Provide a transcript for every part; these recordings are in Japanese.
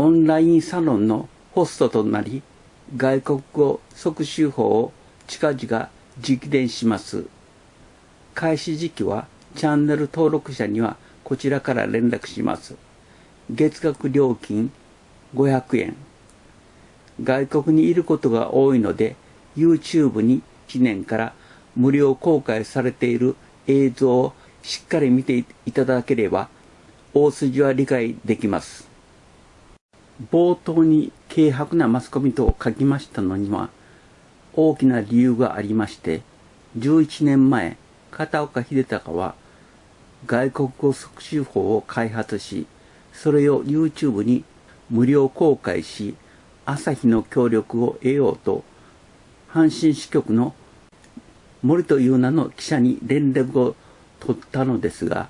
オンラインサロンのホストとなり、外国語即習法を近々実伝します。開始時期はチャンネル登録者にはこちらから連絡します。月額料金500円。外国にいることが多いので、YouTube に1年から無料公開されている映像をしっかり見ていただければ、大筋は理解できます。冒頭に軽薄なマスコミと書きましたのには、大きな理由がありまして、11年前、片岡秀隆は外国語促進法を開発し、それを YouTube に無料公開し、朝日の協力を得ようと、阪神支局の森という名の記者に連絡を取ったのですが、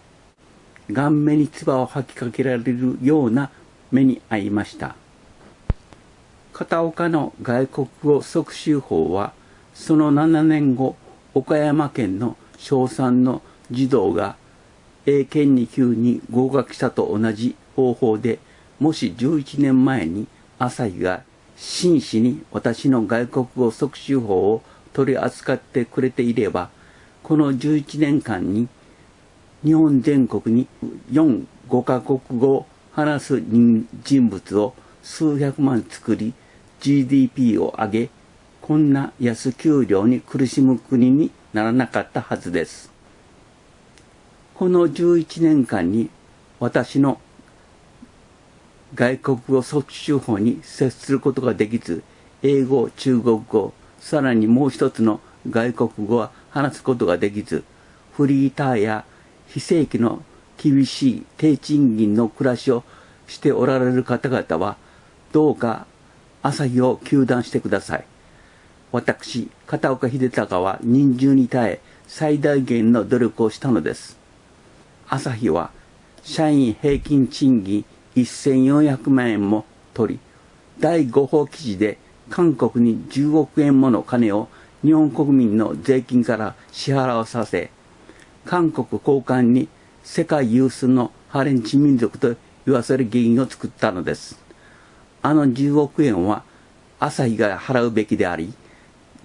顔面に唾を吐きかけられるような目に遭いました。片岡の外国語促進法は、その7年後、岡山県の小3の児童が英検2級に合格したと同じ方法で、もし11年前に朝日が真摯に私の外国語促進法を取り扱ってくれていれば、この11年間に日本全国に4、5カ国語話す人物を数百万作り、GDP を上げ、こんな安給料に苦しむ国にならなかったはずです。この11年間に私の外国語促進法に接することができず、英語、中国語、さらにもう一つの外国語は話すことができず、フリーターや非正規の厳しい低賃金の暮らしをしておられる方々は、どうか朝日を休断してください。私、片岡秀隆は人数に耐え最大限の努力をしたのです。朝日は社員平均賃金1400万円も取り、第5報記事で韓国に10億円もの金を日本国民の税金から支払わさせ、韓国高官に世界有数のハレンチ民族と言わせる議員を作ったのです。あの10億円は朝日が払うべきであり、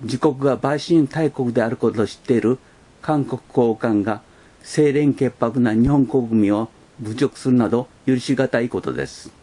自国が売春大国であることを知っている韓国高官が清廉潔白な日本国民を侮辱するなど許し難いことです。